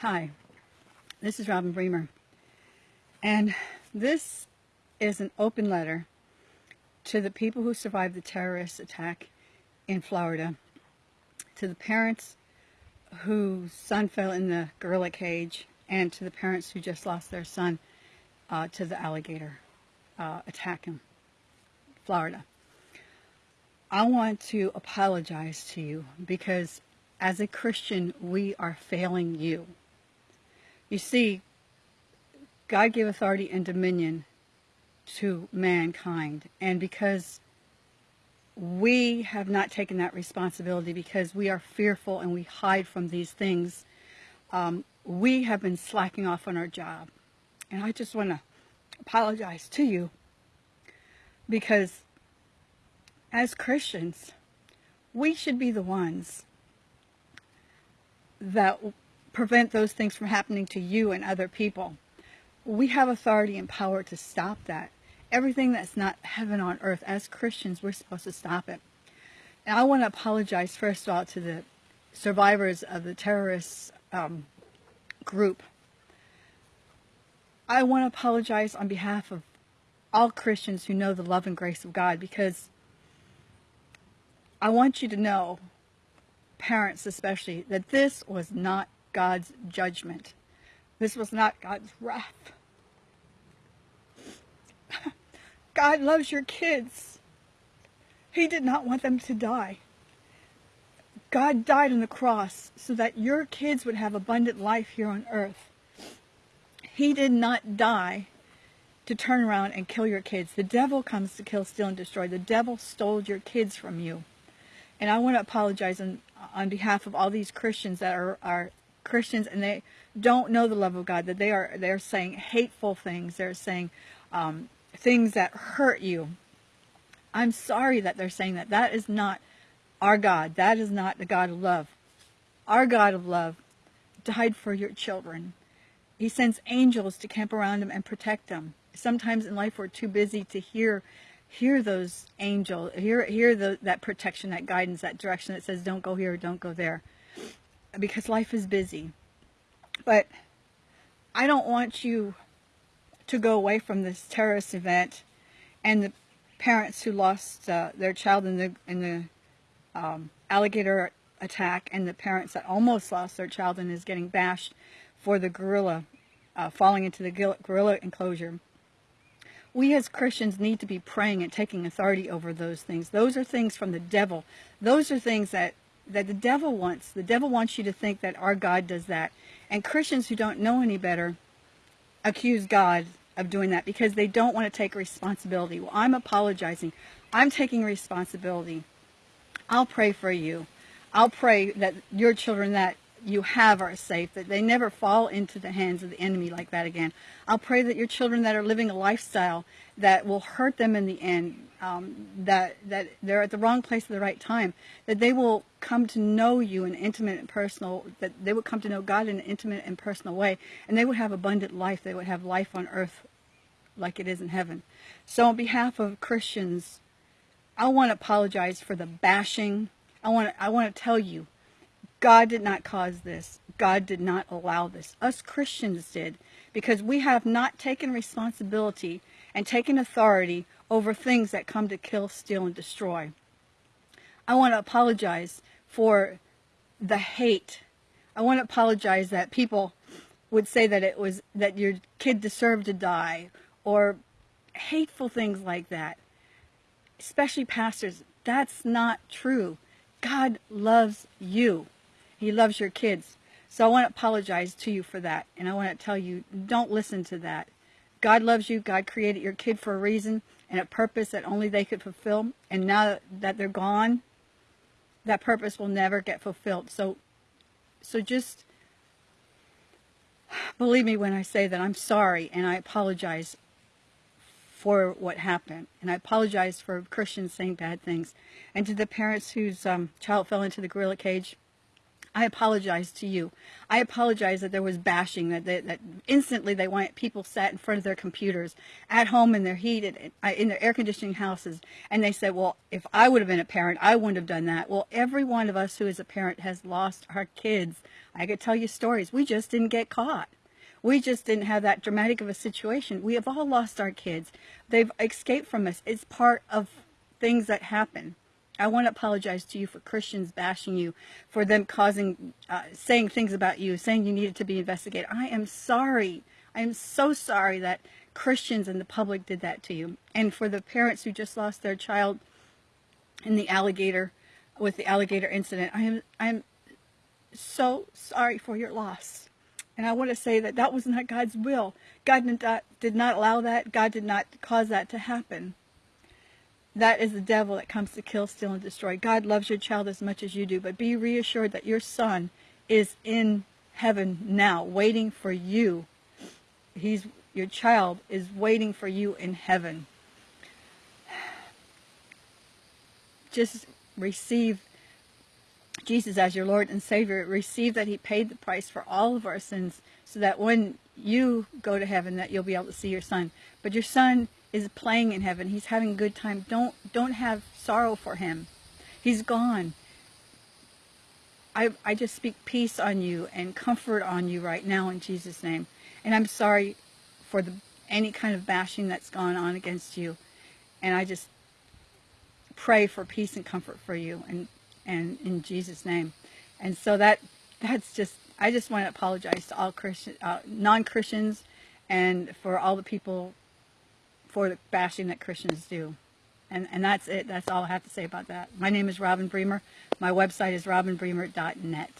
Hi, this is Robin Bremer, and this is an open letter to the people who survived the terrorist attack in Florida, to the parents whose son fell in the gorilla cage, and to the parents who just lost their son uh, to the alligator uh, attack in Florida. I want to apologize to you because as a Christian, we are failing you. You see, God gave authority and dominion to mankind. And because we have not taken that responsibility, because we are fearful and we hide from these things, um, we have been slacking off on our job. And I just want to apologize to you because as Christians, we should be the ones that prevent those things from happening to you and other people. We have authority and power to stop that. Everything that's not heaven on earth, as Christians, we're supposed to stop it. And I want to apologize, first of all, to the survivors of the terrorist um, group. I want to apologize on behalf of all Christians who know the love and grace of God because I want you to know, parents especially, that this was not God's judgment. This was not God's wrath. God loves your kids. He did not want them to die. God died on the cross so that your kids would have abundant life here on earth. He did not die to turn around and kill your kids. The devil comes to kill, steal, and destroy. The devil stole your kids from you. And I want to apologize on, on behalf of all these Christians that are, are Christians and they don't know the love of God, that they are they're saying hateful things, they're saying um, things that hurt you. I'm sorry that they're saying that. That is not our God. That is not the God of love. Our God of love died for your children. He sends angels to camp around them and protect them. Sometimes in life we're too busy to hear hear those angels, hear hear the, that protection, that guidance, that direction that says don't go here, don't go there because life is busy. But I don't want you to go away from this terrorist event and the parents who lost uh, their child in the in the um, alligator attack and the parents that almost lost their child and is getting bashed for the gorilla uh, falling into the gorilla enclosure. We as Christians need to be praying and taking authority over those things. Those are things from the devil. Those are things that that the devil wants. The devil wants you to think that our God does that. And Christians who don't know any better accuse God of doing that because they don't want to take responsibility. Well, I'm apologizing. I'm taking responsibility. I'll pray for you. I'll pray that your children that you have are safe, that they never fall into the hands of the enemy like that again. I'll pray that your children that are living a lifestyle that will hurt them in the end, um, that, that they're at the wrong place at the right time, that they will come to know you in intimate and personal, that they would come to know God in an intimate and personal way, and they would have abundant life. They would have life on earth like it is in heaven. So on behalf of Christians, I want to apologize for the bashing. I want to, I want to tell you God did not cause this. God did not allow this. Us Christians did because we have not taken responsibility and taken authority over things that come to kill, steal, and destroy. I want to apologize for the hate. I want to apologize that people would say that it was that your kid deserved to die or hateful things like that. Especially pastors. That's not true. God loves you. He loves your kids. So I want to apologize to you for that. And I want to tell you, don't listen to that. God loves you. God created your kid for a reason and a purpose that only they could fulfill. And now that they're gone, that purpose will never get fulfilled. So, so just believe me when I say that I'm sorry and I apologize for what happened. And I apologize for Christians saying bad things. And to the parents whose um, child fell into the gorilla cage, I apologize to you. I apologize that there was bashing, that, they, that instantly they want people sat in front of their computers at home in their heated, uh, in their air conditioning houses. And they said, well, if I would have been a parent, I wouldn't have done that. Well, every one of us who is a parent has lost our kids. I could tell you stories. We just didn't get caught. We just didn't have that dramatic of a situation. We have all lost our kids. They've escaped from us. It's part of things that happen. I want to apologize to you for Christians bashing you, for them causing, uh, saying things about you, saying you needed to be investigated. I am sorry. I am so sorry that Christians and the public did that to you. And for the parents who just lost their child in the alligator, with the alligator incident, I am, I am so sorry for your loss. And I want to say that that was not God's will. God did not, did not allow that. God did not cause that to happen. That is the devil that comes to kill, steal, and destroy. God loves your child as much as you do, but be reassured that your son is in heaven now, waiting for you. He's your child is waiting for you in heaven. Just receive Jesus as your Lord and Savior. Receive that He paid the price for all of our sins, so that when you go to heaven, that you'll be able to see your son. But your son is playing in heaven. He's having a good time. Don't don't have sorrow for him. He's gone. I I just speak peace on you and comfort on you right now in Jesus' name. And I'm sorry for the any kind of bashing that's gone on against you. And I just pray for peace and comfort for you and and in Jesus' name. And so that that's just I just want to apologize to all Christian uh, non-Christians and for all the people for the bashing that Christians do. And, and that's it. That's all I have to say about that. My name is Robin Bremer. My website is robinbremer.net.